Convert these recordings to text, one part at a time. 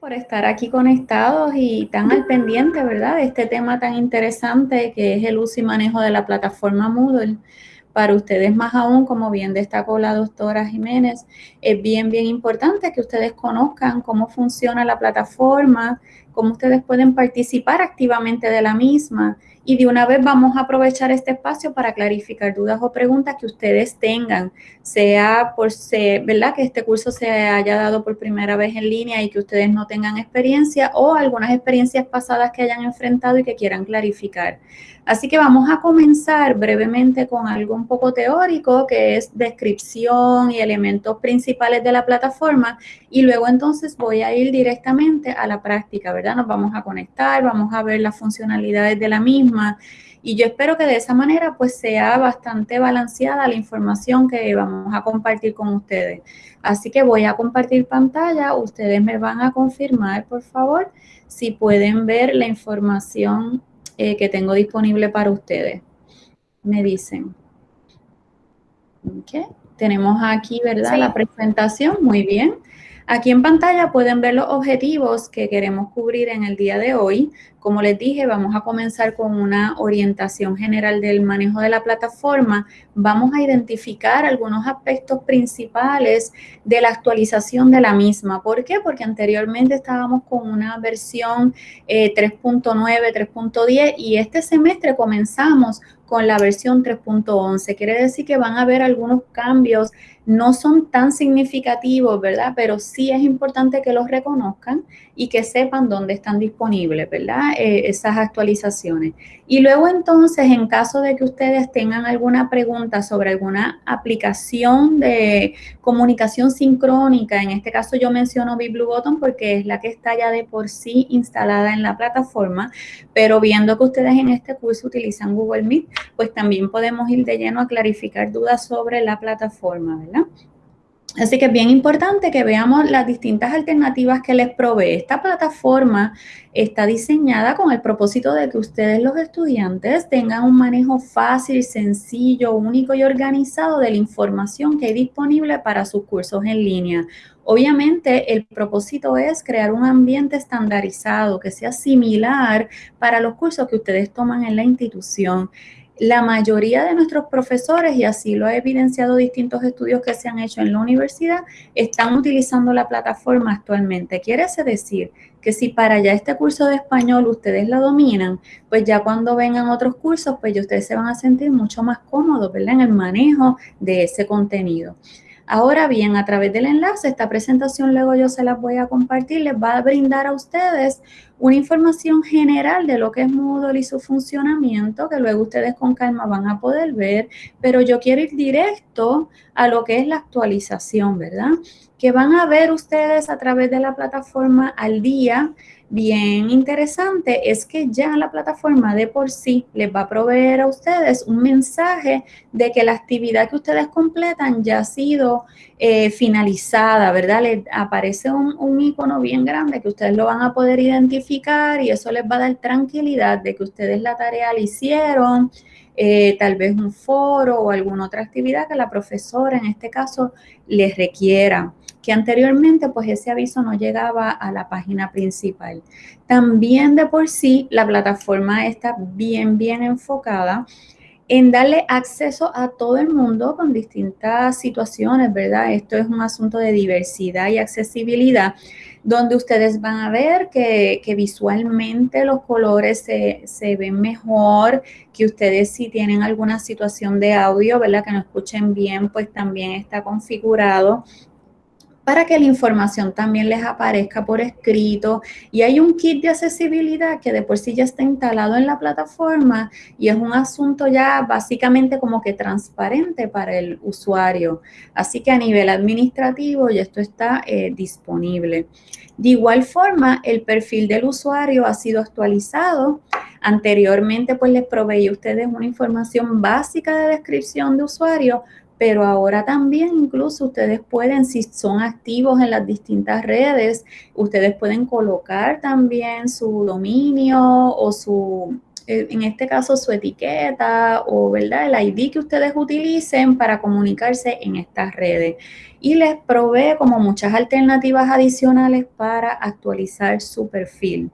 Por estar aquí conectados y tan al pendiente, ¿verdad? De este tema tan interesante que es el uso y manejo de la plataforma Moodle. Para ustedes más aún, como bien destacó la doctora Jiménez, es bien, bien importante que ustedes conozcan cómo funciona la plataforma, cómo ustedes pueden participar activamente de la misma. Y de una vez vamos a aprovechar este espacio para clarificar dudas o preguntas que ustedes tengan, sea por ser, ¿verdad? Que este curso se haya dado por primera vez en línea y que ustedes no tengan experiencia o algunas experiencias pasadas que hayan enfrentado y que quieran clarificar. Así que vamos a comenzar brevemente con algo un poco teórico, que es descripción y elementos principales de la plataforma, y luego entonces voy a ir directamente a la práctica, ¿verdad? Nos vamos a conectar, vamos a ver las funcionalidades de la misma, y yo espero que de esa manera pues sea bastante balanceada la información que vamos a compartir con ustedes. Así que voy a compartir pantalla, ustedes me van a confirmar, por favor, si pueden ver la información eh, que tengo disponible para ustedes. Me dicen. Ok, tenemos aquí, ¿verdad? La presentación, muy bien. Aquí en pantalla pueden ver los objetivos que queremos cubrir en el día de hoy. Como les dije, vamos a comenzar con una orientación general del manejo de la plataforma. Vamos a identificar algunos aspectos principales de la actualización de la misma. ¿Por qué? Porque anteriormente estábamos con una versión 3.9, eh, 3.10 y este semestre comenzamos con la versión 3.11. Quiere decir que van a haber algunos cambios, no son tan significativos, ¿verdad? Pero sí es importante que los reconozcan y que sepan dónde están disponibles, ¿verdad? Eh, esas actualizaciones. Y luego entonces, en caso de que ustedes tengan alguna pregunta sobre alguna aplicación de comunicación sincrónica, en este caso yo menciono BlueButton porque es la que está ya de por sí instalada en la plataforma, pero viendo que ustedes en este curso utilizan Google Meet, pues también podemos ir de lleno a clarificar dudas sobre la plataforma, ¿verdad? Así que es bien importante que veamos las distintas alternativas que les provee. Esta plataforma está diseñada con el propósito de que ustedes los estudiantes tengan un manejo fácil, sencillo, único y organizado de la información que hay disponible para sus cursos en línea. Obviamente el propósito es crear un ambiente estandarizado que sea similar para los cursos que ustedes toman en la institución. La mayoría de nuestros profesores, y así lo ha evidenciado distintos estudios que se han hecho en la universidad, están utilizando la plataforma actualmente. Quiere decir que si para ya este curso de español ustedes la dominan, pues ya cuando vengan otros cursos, pues ya ustedes se van a sentir mucho más cómodos, ¿verdad? En el manejo de ese contenido. Ahora bien, a través del enlace, esta presentación luego yo se las voy a compartir, les va a brindar a ustedes una información general de lo que es Moodle y su funcionamiento, que luego ustedes con calma van a poder ver, pero yo quiero ir directo a lo que es la actualización, ¿verdad? Que van a ver ustedes a través de la plataforma al día, bien interesante es que ya la plataforma de por sí les va a proveer a ustedes un mensaje de que la actividad que ustedes completan ya ha sido eh, finalizada, ¿verdad? Les aparece un, un icono bien grande que ustedes lo van a poder identificar y eso les va a dar tranquilidad de que ustedes la tarea la hicieron, eh, tal vez un foro o alguna otra actividad que la profesora en este caso les requiera que anteriormente pues ese aviso no llegaba a la página principal. También de por sí la plataforma está bien, bien enfocada en darle acceso a todo el mundo con distintas situaciones, ¿verdad? Esto es un asunto de diversidad y accesibilidad, donde ustedes van a ver que, visualmente los colores se, se, ven mejor, que ustedes si tienen alguna situación de audio, ¿verdad? Que no escuchen bien, pues también está configurado para que la información también les aparezca por escrito. Y hay un kit de accesibilidad que de por sí ya está instalado en la plataforma y es un asunto ya básicamente como que transparente para el usuario. Así que a nivel administrativo ya esto está eh, disponible. De igual forma, el perfil del usuario ha sido actualizado. Anteriormente, pues les proveí a ustedes una información básica de descripción de usuario, pero ahora también incluso ustedes pueden, si son activos en las distintas redes, ustedes pueden colocar también su dominio o su eh, en este caso su etiqueta o ¿verdad? el ID que ustedes utilicen para comunicarse en estas redes. Y les provee como muchas alternativas adicionales para actualizar su perfil.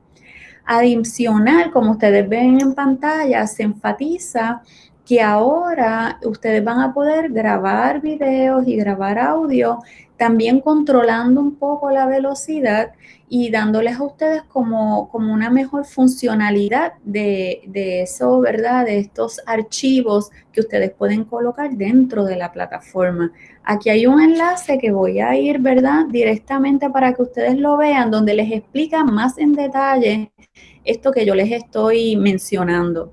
Adicional, como ustedes ven en pantalla, se enfatiza que ahora ustedes van a poder grabar videos y grabar audio, también controlando un poco la velocidad y dándoles a ustedes como, como una mejor funcionalidad de, de, eso, ¿verdad? De estos archivos que ustedes pueden colocar dentro de la plataforma. Aquí hay un enlace que voy a ir, ¿verdad? Directamente para que ustedes lo vean, donde les explica más en detalle esto que yo les estoy mencionando.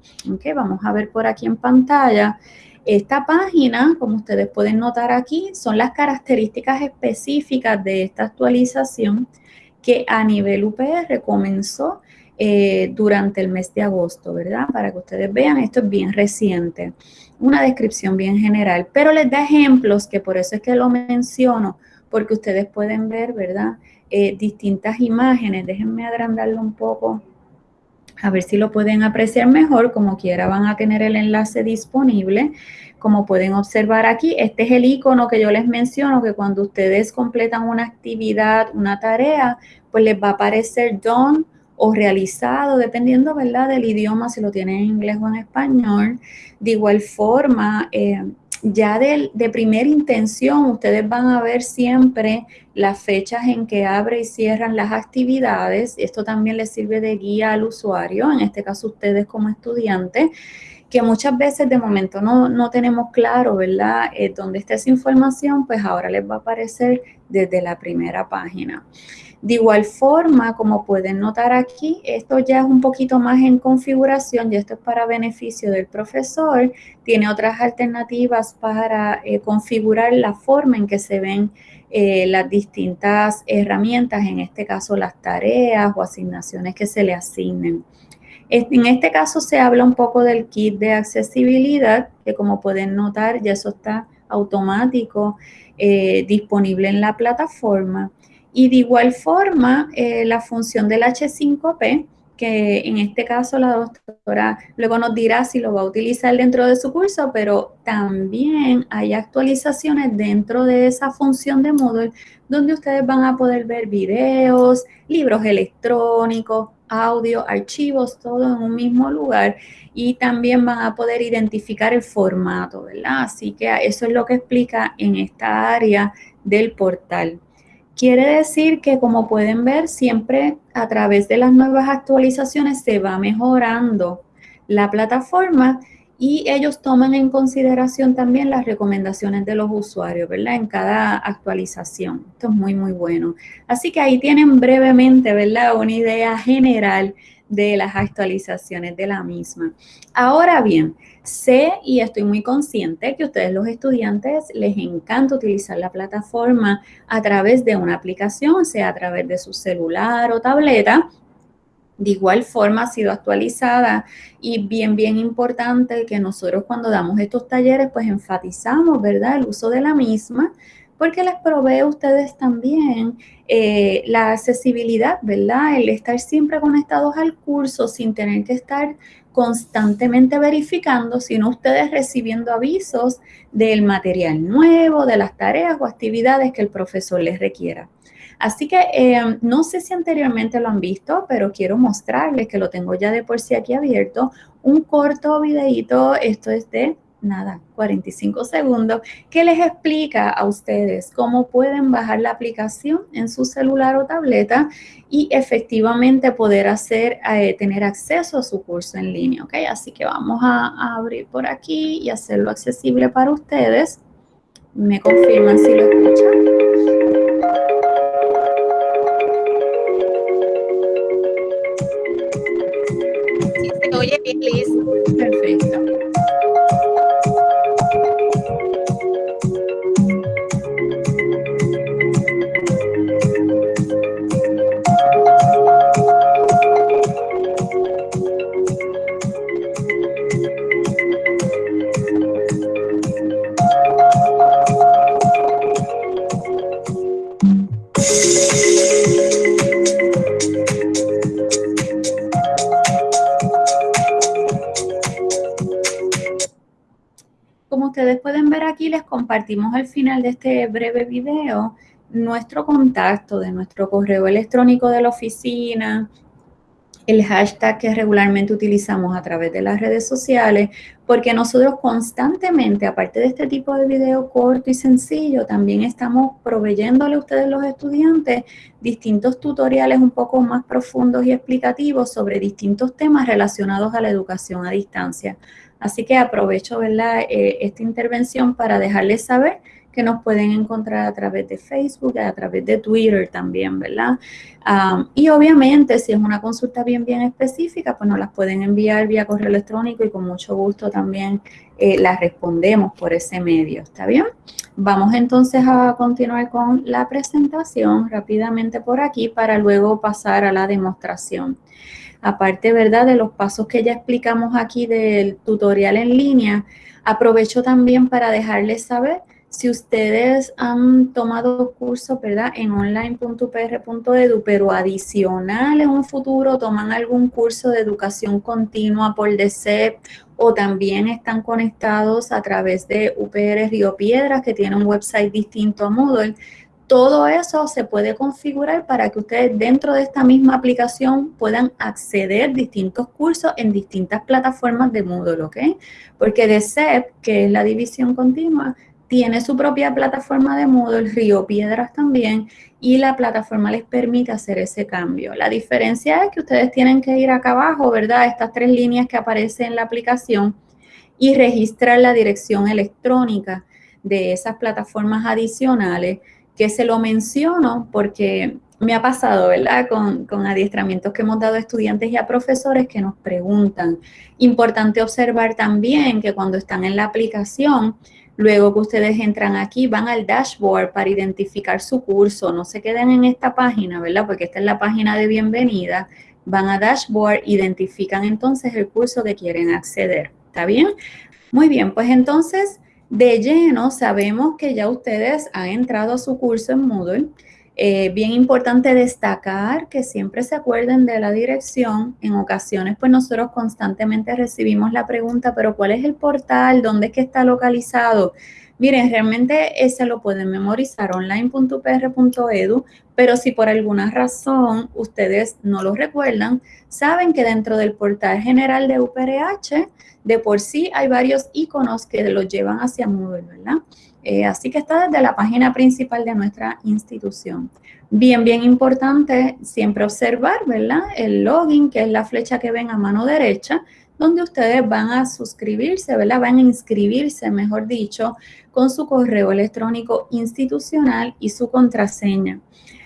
Vamos a ver por aquí en pantalla. Esta página, como ustedes pueden notar aquí, son las características específicas de esta actualización que a nivel UPR comenzó eh, durante el mes de agosto, ¿verdad? Para que ustedes vean, esto es bien reciente, una descripción bien general, pero les da ejemplos que por eso es que lo menciono, porque ustedes pueden ver, ¿verdad? Eh, distintas imágenes, déjenme agrandarlo un poco, a ver si lo pueden apreciar mejor, como quiera van a tener el enlace disponible. Como pueden observar aquí, este es el icono que yo les menciono, que cuando ustedes completan una actividad, una tarea, pues les va a aparecer done o realizado, dependiendo, ¿verdad?, del idioma, si lo tienen en inglés o en español. De igual forma, eh, ya de, de primera intención, ustedes van a ver siempre las fechas en que abre y cierran las actividades. Esto también les sirve de guía al usuario, en este caso ustedes como estudiantes que muchas veces de momento no, no tenemos claro, ¿verdad?, eh, dónde está esa información, pues ahora les va a aparecer desde la primera página. De igual forma, como pueden notar aquí, esto ya es un poquito más en configuración y esto es para beneficio del profesor. Tiene otras alternativas para eh, configurar la forma en que se ven eh, las distintas herramientas, en este caso las tareas o asignaciones que se le asignen. En este caso se habla un poco del kit de accesibilidad, que como pueden notar ya eso está automático eh, disponible en la plataforma. Y de igual forma, eh, la función del H5P, que en este caso la doctora luego nos dirá si lo va a utilizar dentro de su curso, pero también hay actualizaciones dentro de esa función de Moodle donde ustedes van a poder ver videos, libros electrónicos, audio, archivos, todo en un mismo lugar y también van a poder identificar el formato, ¿verdad? Así que eso es lo que explica en esta área del portal. Quiere decir que como pueden ver, siempre a través de las nuevas actualizaciones se va mejorando la plataforma y ellos toman en consideración también las recomendaciones de los usuarios, ¿verdad? En cada actualización. Esto es muy, muy bueno. Así que ahí tienen brevemente, ¿verdad? Una idea general de las actualizaciones de la misma. Ahora bien, sé y estoy muy consciente que a ustedes los estudiantes les encanta utilizar la plataforma a través de una aplicación, sea a través de su celular o tableta, de igual forma ha sido actualizada y bien, bien importante que nosotros cuando damos estos talleres pues enfatizamos, ¿verdad? El uso de la misma porque les provee a ustedes también eh, la accesibilidad, ¿verdad? El estar siempre conectados al curso sin tener que estar constantemente verificando, sino ustedes recibiendo avisos del material nuevo, de las tareas o actividades que el profesor les requiera. Así que eh, no sé si anteriormente lo han visto, pero quiero mostrarles que lo tengo ya de por sí aquí abierto, un corto videito, esto es de nada, 45 segundos, que les explica a ustedes cómo pueden bajar la aplicación en su celular o tableta y efectivamente poder hacer, eh, tener acceso a su curso en línea, ¿ok? Así que vamos a, a abrir por aquí y hacerlo accesible para ustedes. Me confirman si lo escuchan. oye bien, Liz. Perfecto. Compartimos al final de este breve video nuestro contacto de nuestro correo electrónico de la oficina, el hashtag que regularmente utilizamos a través de las redes sociales, porque nosotros constantemente, aparte de este tipo de video corto y sencillo, también estamos proveyéndole a ustedes los estudiantes distintos tutoriales un poco más profundos y explicativos sobre distintos temas relacionados a la educación a distancia. Así que aprovecho ¿verdad? Eh, esta intervención para dejarles saber que nos pueden encontrar a través de Facebook, a través de Twitter también, ¿verdad? y obviamente, si es una consulta bien, bien específica, pues nos las pueden enviar vía correo electrónico y con mucho gusto también eh, las respondemos por ese medio, ¿está bien? Vamos entonces a continuar con la presentación rápidamente por aquí para luego pasar a la demostración. Aparte, ¿verdad? De los pasos que ya explicamos aquí del tutorial en línea, aprovecho también para dejarles saber si ustedes han tomado cursos, ¿verdad? En online.upr.edu, pero adicional en un futuro toman algún curso de educación continua por DCEP o también están conectados a través de UPR Río Piedras, que tiene un website distinto a Moodle, todo eso se puede configurar para que ustedes dentro de esta misma aplicación puedan acceder a distintos cursos en distintas plataformas de Moodle, ¿ok? Porque DCEP, que es la división continua, tiene su propia plataforma de Moodle, Río Piedras también, y la plataforma les permite hacer ese cambio. La diferencia es que ustedes tienen que ir acá abajo, ¿verdad? Estas tres líneas que aparecen en la aplicación y registrar la dirección electrónica de esas plataformas adicionales, que se lo menciono porque me ha pasado, ¿verdad? Con, con, adiestramientos que hemos dado a estudiantes y a profesores que nos preguntan. Importante observar también que cuando están en la aplicación, Luego que ustedes entran aquí, van al dashboard para identificar su curso. No se queden en esta página, ¿verdad? Porque esta es la página de bienvenida. Van a dashboard, identifican entonces el curso que quieren acceder. ¿Está bien? Muy bien, pues entonces de lleno sabemos que ya ustedes han entrado a su curso en Moodle. Eh, bien importante destacar que siempre se acuerden de la dirección. En ocasiones, pues nosotros constantemente recibimos la pregunta, pero ¿cuál es el portal? ¿Dónde es que está localizado? Miren, realmente ese lo pueden memorizar online.upr.edu, pero si por alguna razón ustedes no lo recuerdan, saben que dentro del portal general de UPRH, de por sí hay varios iconos que los llevan hacia Moodle, ¿verdad? Eh, así que está desde la página principal de nuestra institución. Bien, bien importante siempre observar, ¿verdad? El login, que es la flecha que ven a mano derecha, donde ustedes van a suscribirse, ¿verdad? Van a inscribirse, mejor dicho, con su correo electrónico institucional y su contraseña.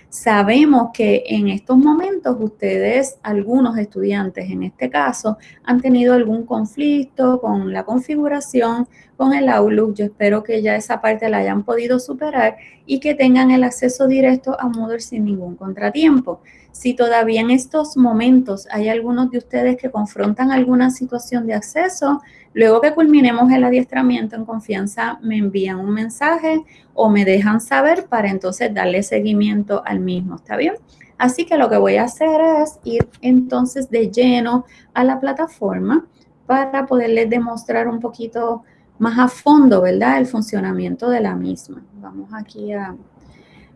Sabemos que en estos momentos ustedes, algunos estudiantes en este caso, han tenido algún conflicto con la configuración, con el Outlook. Yo espero que ya esa parte la hayan podido superar y que tengan el acceso directo a Moodle sin ningún contratiempo. Si todavía en estos momentos hay algunos de ustedes que confrontan alguna situación de acceso, luego que culminemos el adiestramiento en confianza, me envían un mensaje o me dejan saber para entonces darle seguimiento al mismo, ¿está bien? Así que lo que voy a hacer es ir entonces de lleno a la plataforma para poderles demostrar un poquito más a fondo, ¿verdad? El funcionamiento de la misma. Vamos aquí a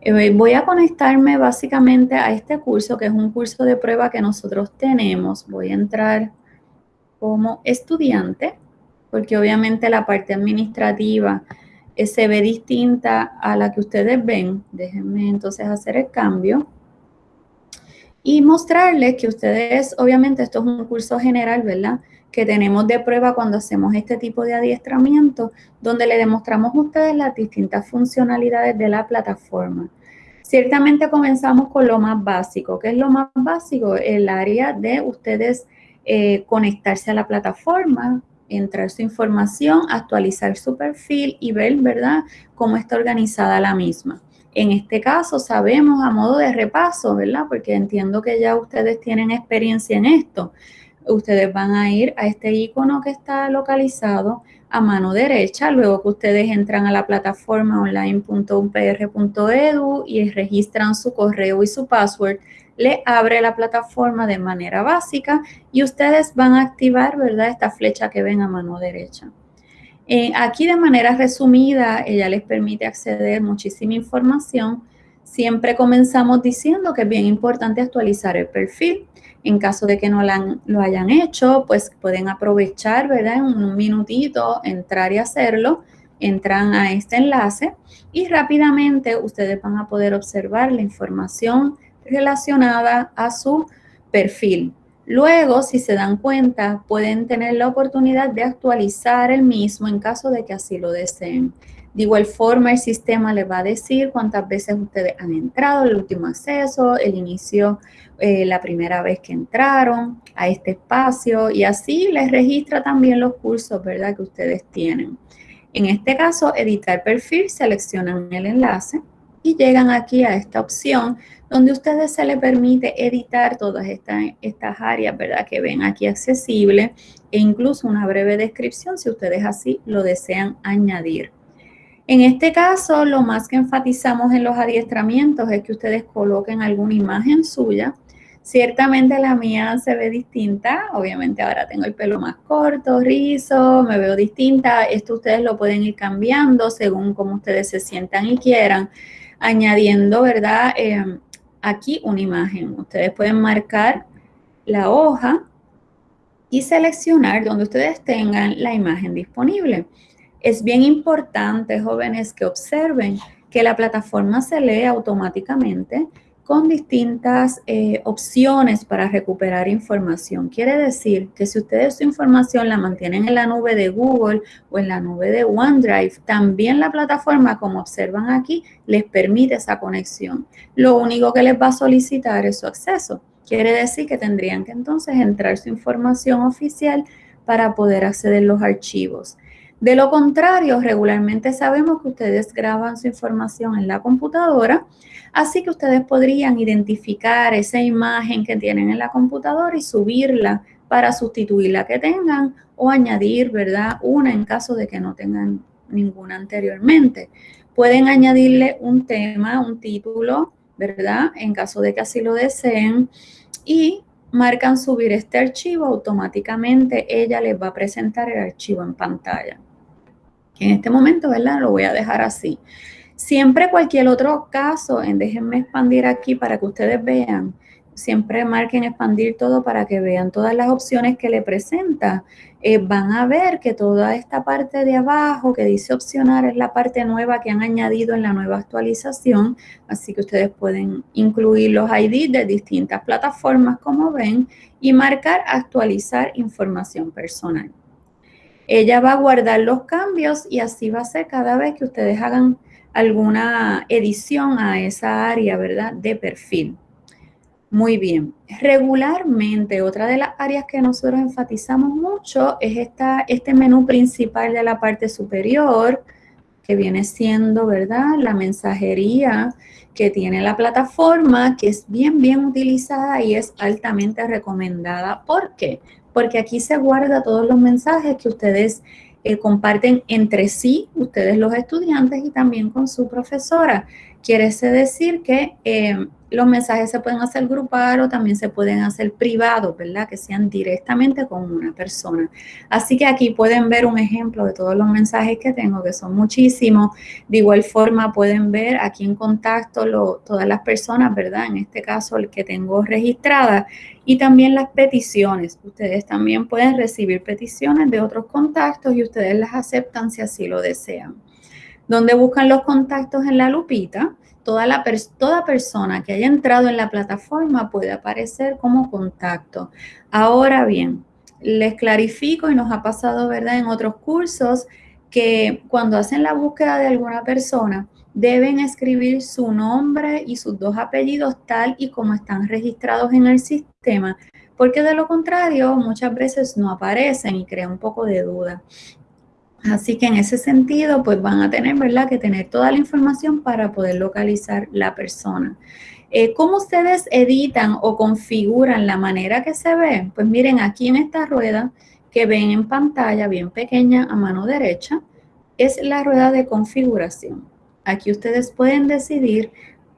eh, voy a conectarme básicamente a este curso, que es un curso de prueba que nosotros tenemos. Voy a entrar como estudiante, porque obviamente la parte administrativa eh, se ve distinta a la que ustedes ven. Déjenme entonces hacer el cambio. Y mostrarles que ustedes, obviamente esto es un curso general, ¿verdad? Que tenemos de prueba cuando hacemos este tipo de adiestramiento, donde le demostramos a ustedes las distintas funcionalidades de la plataforma. Ciertamente comenzamos con lo más básico. ¿Qué es lo más básico? El área de ustedes eh, conectarse a la plataforma, entrar su información, actualizar su perfil y ver, ¿verdad?, cómo está organizada la misma. En este caso, sabemos a modo de repaso, ¿verdad? Porque entiendo que ya ustedes tienen experiencia en esto. Ustedes van a ir a este icono que está localizado a mano derecha, luego que ustedes entran a la plataforma online.upr.edu y registran su correo y su password, le abre la plataforma de manera básica y ustedes van a activar, ¿verdad? Esta flecha que ven a mano derecha. Eh, aquí de manera resumida, ella les permite acceder muchísima información. Siempre comenzamos diciendo que es bien importante actualizar el perfil. En caso de que no lo hayan hecho, pues pueden aprovechar, ¿verdad? En un minutito, entrar y hacerlo. Entran a este enlace y rápidamente ustedes van a poder observar la información relacionada a su perfil. Luego, si se dan cuenta, pueden tener la oportunidad de actualizar el mismo en caso de que así lo deseen. De igual forma, el sistema les va a decir cuántas veces ustedes han entrado, el último acceso, el inicio, eh, la primera vez que entraron a este espacio y así les registra también los cursos, ¿verdad?, que ustedes tienen. En este caso, editar perfil, seleccionan el enlace y llegan aquí a esta opción donde a ustedes se les permite editar todas estas, estas áreas, ¿verdad? Que ven aquí accesible e incluso una breve descripción si ustedes así lo desean añadir. En este caso, lo más que enfatizamos en los adiestramientos es que ustedes coloquen alguna imagen suya. Ciertamente la mía se ve distinta, obviamente ahora tengo el pelo más corto, rizo, me veo distinta. Esto ustedes lo pueden ir cambiando según como ustedes se sientan y quieran, añadiendo, ¿verdad? Eh, aquí una imagen. Ustedes pueden marcar la hoja y seleccionar donde ustedes tengan la imagen disponible. Es bien importante, jóvenes, que observen que la plataforma se lee automáticamente con distintas eh, opciones para recuperar información. Quiere decir que si ustedes su información la mantienen en la nube de Google o en la nube de OneDrive, también la plataforma, como observan aquí, les permite esa conexión. Lo único que les va a solicitar es su acceso. Quiere decir que tendrían que entonces entrar su información oficial para poder acceder a los archivos. De lo contrario, regularmente sabemos que ustedes graban su información en la computadora, así que ustedes podrían identificar esa imagen que tienen en la computadora y subirla para sustituir la que tengan o añadir, ¿verdad? Una en caso de que no tengan ninguna anteriormente. Pueden añadirle un tema, un título, ¿verdad? En caso de que así lo deseen y marcan subir este archivo, automáticamente ella les va a presentar el archivo en pantalla. En este momento, ¿verdad? Lo voy a dejar así. Siempre cualquier otro caso, en déjenme expandir aquí para que ustedes vean, siempre marquen expandir todo para que vean todas las opciones que le presenta. Eh, van a ver que toda esta parte de abajo que dice opcionar es la parte nueva que han añadido en la nueva actualización, así que ustedes pueden incluir los ID de distintas plataformas como ven y marcar actualizar información personal. Ella va a guardar los cambios y así va a ser cada vez que ustedes hagan alguna edición a esa área, ¿verdad? De perfil. Muy bien. Regularmente, otra de las áreas que nosotros enfatizamos mucho es esta, este menú principal de la parte superior, que viene siendo, ¿verdad? La mensajería que tiene la plataforma, que es bien, bien utilizada y es altamente recomendada. ¿Por qué? Porque aquí se guarda todos los mensajes que ustedes eh, comparten entre sí, ustedes los estudiantes y también con su profesora. Quiere decir que eh, los mensajes se pueden hacer grupal o también se pueden hacer privados, ¿verdad? Que sean directamente con una persona. Así que aquí pueden ver un ejemplo de todos los mensajes que tengo, que son muchísimos. De igual forma pueden ver aquí en contacto todas las personas, ¿verdad? En este caso el que tengo registrada y también las peticiones. Ustedes también pueden recibir peticiones de otros contactos y ustedes las aceptan si así lo desean. Donde buscan los contactos en la lupita, toda, la toda persona que haya entrado en la plataforma puede aparecer como contacto. Ahora bien, les clarifico y nos ha pasado, ¿verdad?, en otros cursos que cuando hacen la búsqueda de alguna persona, deben escribir su nombre y sus dos apellidos tal y como están registrados en el sistema, porque de lo contrario muchas veces no aparecen y crea un poco de duda. Así que en ese sentido, pues van a tener, ¿verdad?, que tener toda la información para poder localizar la persona. Eh, ¿Cómo ustedes editan o configuran la manera que se ve? Pues miren, aquí en esta rueda que ven en pantalla, bien pequeña a mano derecha, es la rueda de configuración. Aquí ustedes pueden decidir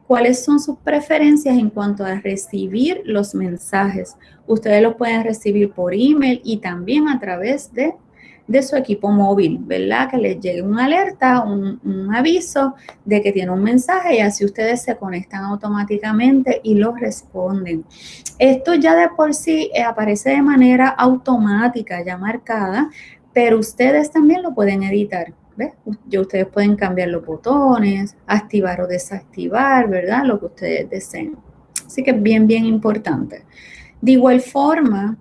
cuáles son sus preferencias en cuanto a recibir los mensajes. Ustedes los pueden recibir por email y también a través de de su equipo móvil, ¿verdad? Que les llegue una alerta, un, aviso de que tiene un mensaje y así ustedes se conectan automáticamente y lo responden. Esto ya de por sí eh, aparece de manera automática, ya marcada, pero ustedes también lo pueden editar. ¿ves? Ustedes pueden cambiar los botones, activar o desactivar, ¿verdad? Lo que ustedes deseen. Así que es bien, bien importante. De igual forma,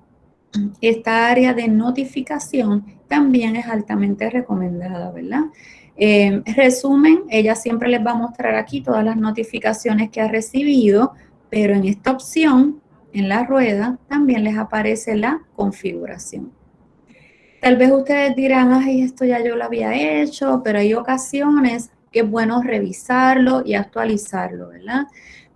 esta área de notificación también es altamente recomendada, ¿verdad? Eh, resumen, ella siempre les va a mostrar aquí todas las notificaciones que ha recibido, pero en esta opción, en la rueda, también les aparece la configuración. Tal vez ustedes dirán, ay, esto ya yo lo había hecho, pero hay ocasiones que es bueno revisarlo y actualizarlo, ¿verdad?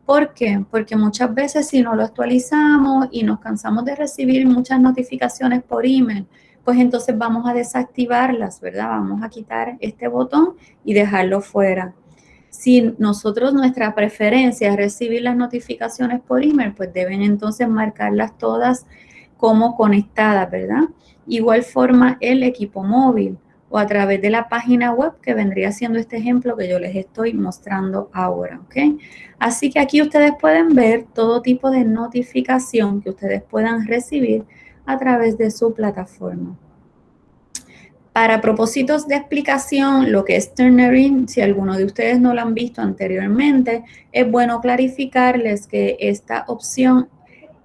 ¿Por qué? Porque muchas veces si no lo actualizamos y nos cansamos de recibir muchas notificaciones por email, pues entonces vamos a desactivarlas, ¿verdad? Vamos a quitar este botón y dejarlo fuera. Si nosotros nuestra preferencia es recibir las notificaciones por email, pues deben entonces marcarlas todas como conectadas, ¿verdad? Igual forma el equipo móvil o a través de la página web que vendría siendo este ejemplo que yo les estoy mostrando ahora, ¿ok? Así que aquí ustedes pueden ver todo tipo de notificación que ustedes puedan recibir a través de su plataforma. Para propósitos de explicación, lo que es Turnering, si alguno de ustedes no lo han visto anteriormente, es bueno clarificarles que esta opción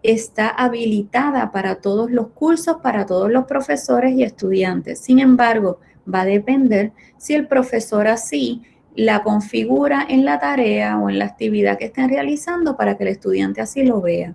está habilitada para todos los cursos, para todos los profesores y estudiantes. Sin embargo, va a depender si el profesor así la configura en la tarea o en la actividad que estén realizando para que el estudiante así lo vea.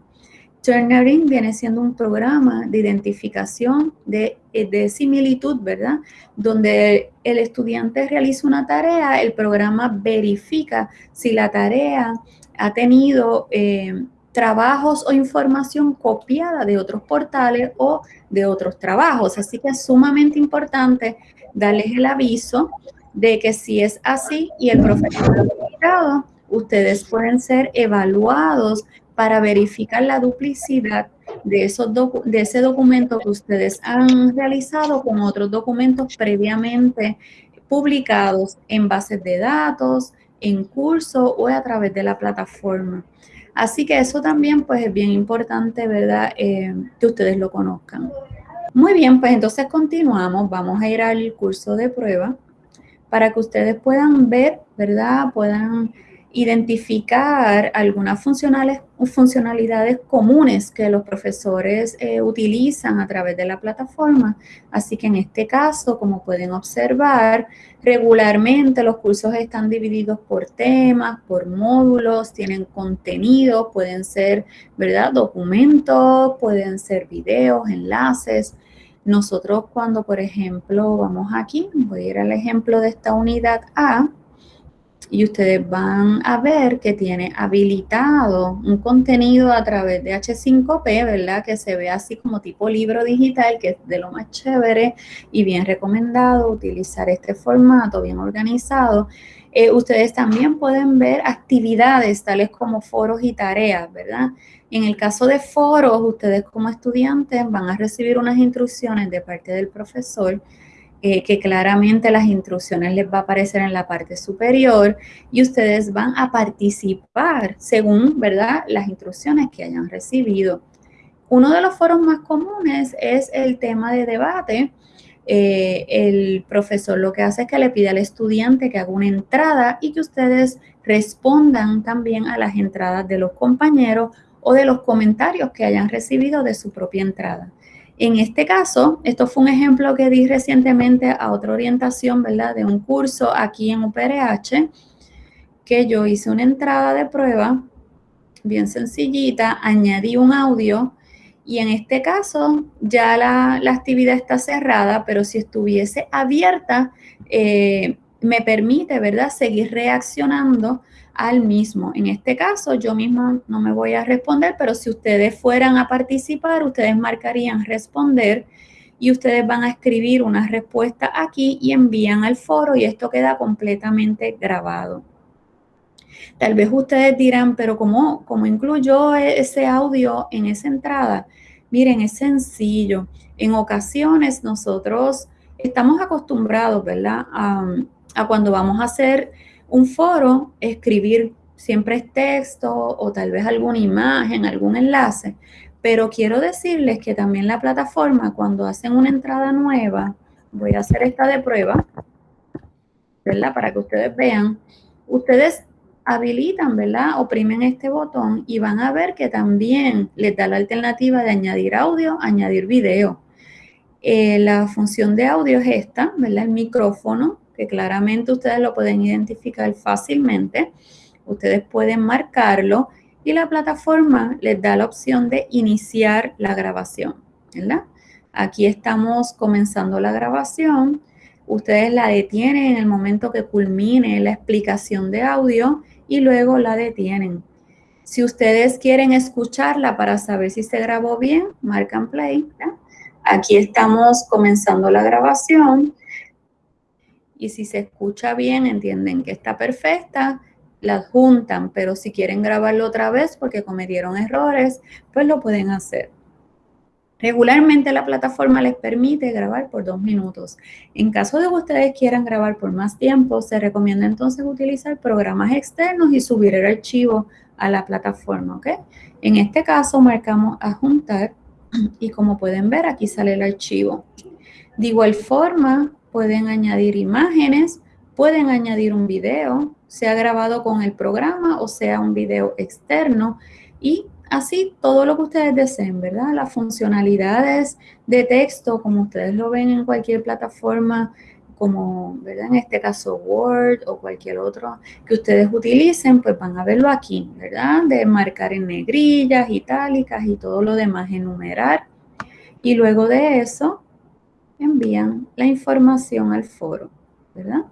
Turnering viene siendo un programa de identificación de, de, similitud, ¿verdad? Donde el estudiante realiza una tarea, el programa verifica si la tarea ha tenido eh, trabajos o información copiada de otros portales o de otros trabajos. Así que es sumamente importante darles el aviso de que si es así y el profesor ha publicado, ustedes pueden ser evaluados para verificar la duplicidad de, esos de ese documento que ustedes han realizado con otros documentos previamente publicados en bases de datos, en curso o a través de la plataforma. Así que eso también pues es bien importante, ¿verdad? Eh, que ustedes lo conozcan. Muy bien, pues entonces continuamos. Vamos a ir al curso de prueba para que ustedes puedan ver, ¿verdad? Puedan identificar algunas funcionalidades comunes que los profesores eh, utilizan a través de la plataforma. Así que en este caso, como pueden observar, regularmente los cursos están divididos por temas, por módulos, tienen contenido, pueden ser, ¿verdad? Documentos, pueden ser videos, enlaces. Nosotros cuando, por ejemplo, vamos aquí, voy a ir al ejemplo de esta unidad A, y ustedes van a ver que tiene habilitado un contenido a través de H5P, ¿verdad? Que se ve así como tipo libro digital, que es de lo más chévere y bien recomendado utilizar este formato bien organizado. Eh, ustedes también pueden ver actividades tales como foros y tareas, ¿verdad? En el caso de foros, ustedes como estudiantes van a recibir unas instrucciones de parte del profesor eh, que claramente las instrucciones les va a aparecer en la parte superior y ustedes van a participar según, ¿verdad?, las instrucciones que hayan recibido. Uno de los foros más comunes es el tema de debate. Eh, el profesor lo que hace es que le pide al estudiante que haga una entrada y que ustedes respondan también a las entradas de los compañeros o de los comentarios que hayan recibido de su propia entrada. En este caso, esto fue un ejemplo que di recientemente a otra orientación, ¿verdad? De un curso aquí en UPRH, que yo hice una entrada de prueba bien sencillita, añadí un audio y en este caso ya la, actividad está cerrada, pero si estuviese abierta, eh, me permite, ¿verdad?, seguir reaccionando al mismo. En este caso, yo misma no me voy a responder, pero si ustedes fueran a participar, ustedes marcarían responder y ustedes van a escribir una respuesta aquí y envían al foro y esto queda completamente grabado. Tal vez ustedes dirán, pero ¿cómo, cómo incluyó ese audio en esa entrada? Miren, es sencillo. En ocasiones nosotros estamos acostumbrados, ¿verdad? A, cuando vamos a hacer un foro, escribir siempre es texto o tal vez alguna imagen, algún enlace, pero quiero decirles que también la plataforma, cuando hacen una entrada nueva, voy a hacer esta de prueba, ¿verdad? Para que ustedes vean, ustedes habilitan, ¿verdad? Oprimen este botón y van a ver que también les da la alternativa de añadir audio, añadir video. Eh, la función de audio es esta, ¿verdad? El micrófono, que claramente ustedes lo pueden identificar fácilmente. Ustedes pueden marcarlo y la plataforma les da la opción de iniciar la grabación, ¿verdad? Aquí estamos comenzando la grabación. Ustedes la detienen en el momento que culmine la explicación de audio y luego la detienen. Si ustedes quieren escucharla para saber si se grabó bien, marcan play. Aquí estamos comenzando la grabación y si se escucha bien, entienden que está perfecta, la juntan, pero si quieren grabarlo otra vez porque cometieron errores, pues lo pueden hacer. Regularmente la plataforma les permite grabar por dos minutos. En caso de que ustedes quieran grabar por más tiempo, se recomienda entonces utilizar programas externos y subir el archivo a la plataforma, ¿ok? En este caso marcamos adjuntar y como pueden ver aquí sale el archivo. De igual forma pueden añadir imágenes, pueden añadir un video, sea grabado con el programa o sea un video externo y así todo lo que ustedes deseen, ¿verdad? Las funcionalidades de texto, como ustedes lo ven en cualquier plataforma, como, ¿verdad? En este caso Word o cualquier otro que ustedes utilicen, pues van a verlo aquí, ¿verdad? De marcar en negrillas, itálicas y todo lo demás, enumerar. Y luego de eso, envían la información al foro, ¿verdad?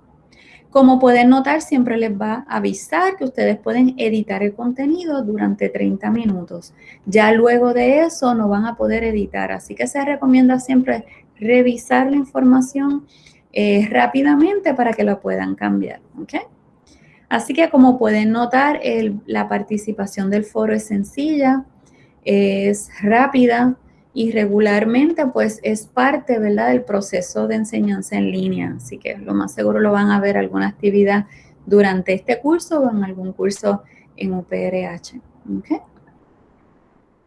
Como pueden notar, siempre les va a avisar que ustedes pueden editar el contenido durante 30 minutos. Ya luego de eso no van a poder editar, así que se recomienda siempre revisar la información eh, rápidamente para que lo puedan cambiar. Así que como pueden notar, la participación del foro es sencilla, es rápida y regularmente pues es parte ¿verdad? del proceso de enseñanza en línea. Así que lo más seguro lo van a ver alguna actividad durante este curso o en algún curso en UPRH.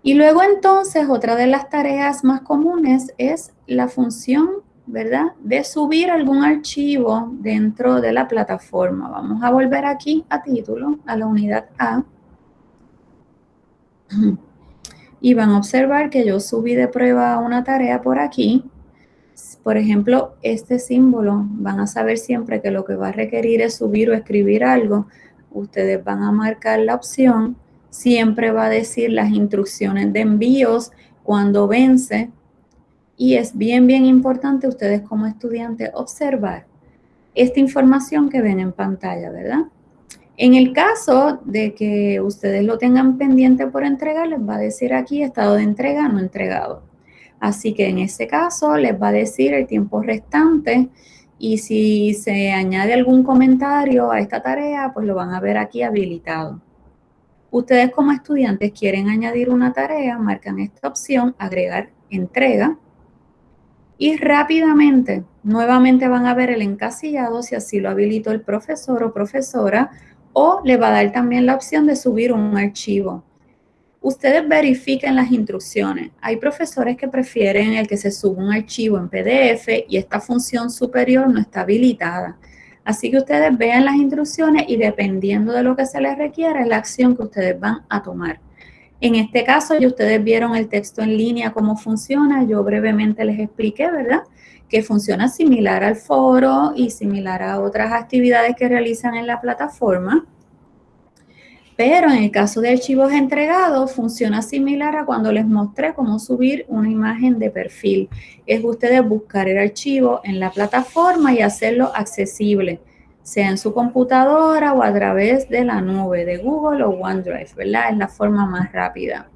Y luego entonces otra de las tareas más comunes es la función ¿verdad? De subir algún archivo dentro de la plataforma. Vamos a volver aquí a título, a la unidad A. Y van a observar que yo subí de prueba una tarea por aquí. Por ejemplo, este símbolo, van a saber siempre que lo que va a requerir es subir o escribir algo. Ustedes van a marcar la opción. Siempre va a decir las instrucciones de envíos cuando vence y es bien, bien importante ustedes como estudiantes observar esta información que ven en pantalla, ¿verdad? En el caso de que ustedes lo tengan pendiente por entregar, les va a decir aquí estado de entrega no entregado. Así que en ese caso les va a decir el tiempo restante y si se añade algún comentario a esta tarea, pues lo van a ver aquí habilitado. Ustedes como estudiantes quieren añadir una tarea, marcan esta opción, agregar entrega, y rápidamente nuevamente van a ver el encasillado si así lo habilitó el profesor o profesora o le va a dar también la opción de subir un archivo. Ustedes verifiquen las instrucciones. Hay profesores que prefieren el que se suba un archivo en PDF y esta función superior no está habilitada. Así que ustedes vean las instrucciones y dependiendo de lo que se les requiera es la acción que ustedes van a tomar. En este caso, ya ustedes vieron el texto en línea, cómo funciona. Yo brevemente les expliqué, ¿verdad? Que funciona similar al foro y similar a otras actividades que realizan en la plataforma. Pero en el caso de archivos entregados, funciona similar a cuando les mostré cómo subir una imagen de perfil. Es ustedes buscar el archivo en la plataforma y hacerlo accesible sea en su computadora o a través de la nube de Google o OneDrive, ¿verdad? Es la forma más rápida.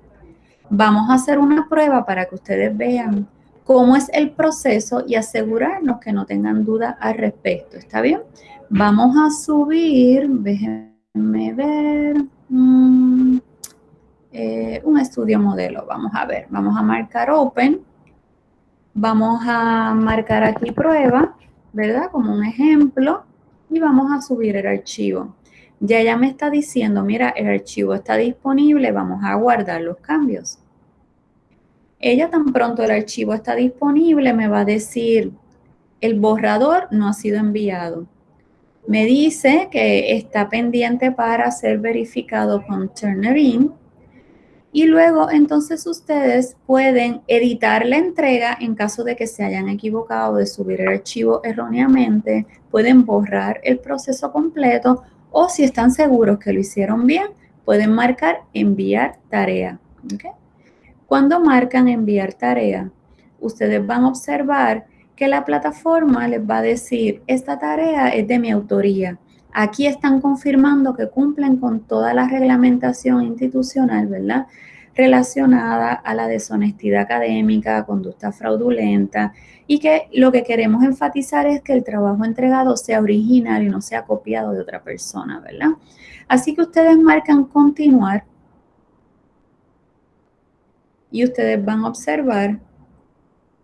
Vamos a hacer una prueba para que ustedes vean cómo es el proceso y asegurarnos que no tengan duda al respecto, ¿está bien? Vamos a subir, déjenme ver, mm, eh, un estudio modelo, vamos a ver, vamos a marcar Open, Vamos a marcar aquí prueba, ¿verdad? Como un ejemplo y vamos a subir el archivo. Ya ya me está diciendo, mira, el archivo está disponible, vamos a guardar los cambios. Ella tan pronto el archivo está disponible me va a decir, el borrador no ha sido enviado. Me dice que está pendiente para ser verificado con Turnitin y luego entonces ustedes pueden editar la entrega en caso de que se hayan equivocado de subir el archivo erróneamente, pueden borrar el proceso completo o si están seguros que lo hicieron bien, pueden marcar enviar tarea. Cuando marcan enviar tarea, ustedes van a observar que la plataforma les va a decir, esta tarea es de mi autoría. Aquí están confirmando que cumplen con toda la reglamentación institucional, ¿verdad? Relacionada a la deshonestidad académica, conducta fraudulenta y que lo que queremos enfatizar es que el trabajo entregado sea original y no sea copiado de otra persona, ¿verdad? Así que ustedes marcan continuar y ustedes van a observar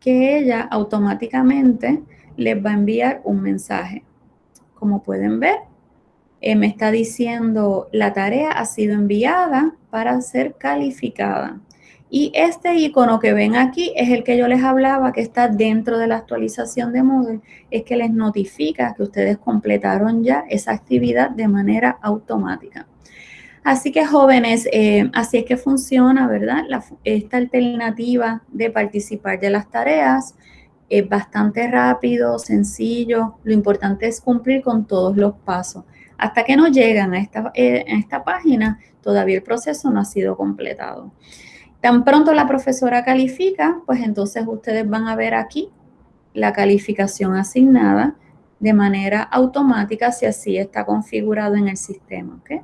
que ella automáticamente les va a enviar un mensaje. Como pueden ver, eh, me está diciendo la tarea ha sido enviada para ser calificada. Y este icono que ven aquí es el que yo les hablaba que está dentro de la actualización de Moodle, es que les notifica que ustedes completaron ya esa actividad de manera automática. Así que jóvenes, eh, así es que funciona, ¿verdad? esta alternativa de participar de las tareas es bastante rápido, sencillo. Lo importante es cumplir con todos los pasos. Hasta que no llegan a esta, eh, a esta página, todavía el proceso no ha sido completado. Tan pronto la profesora califica, pues entonces ustedes van a ver aquí la calificación asignada de manera automática si así está configurado en el sistema. ¿okay?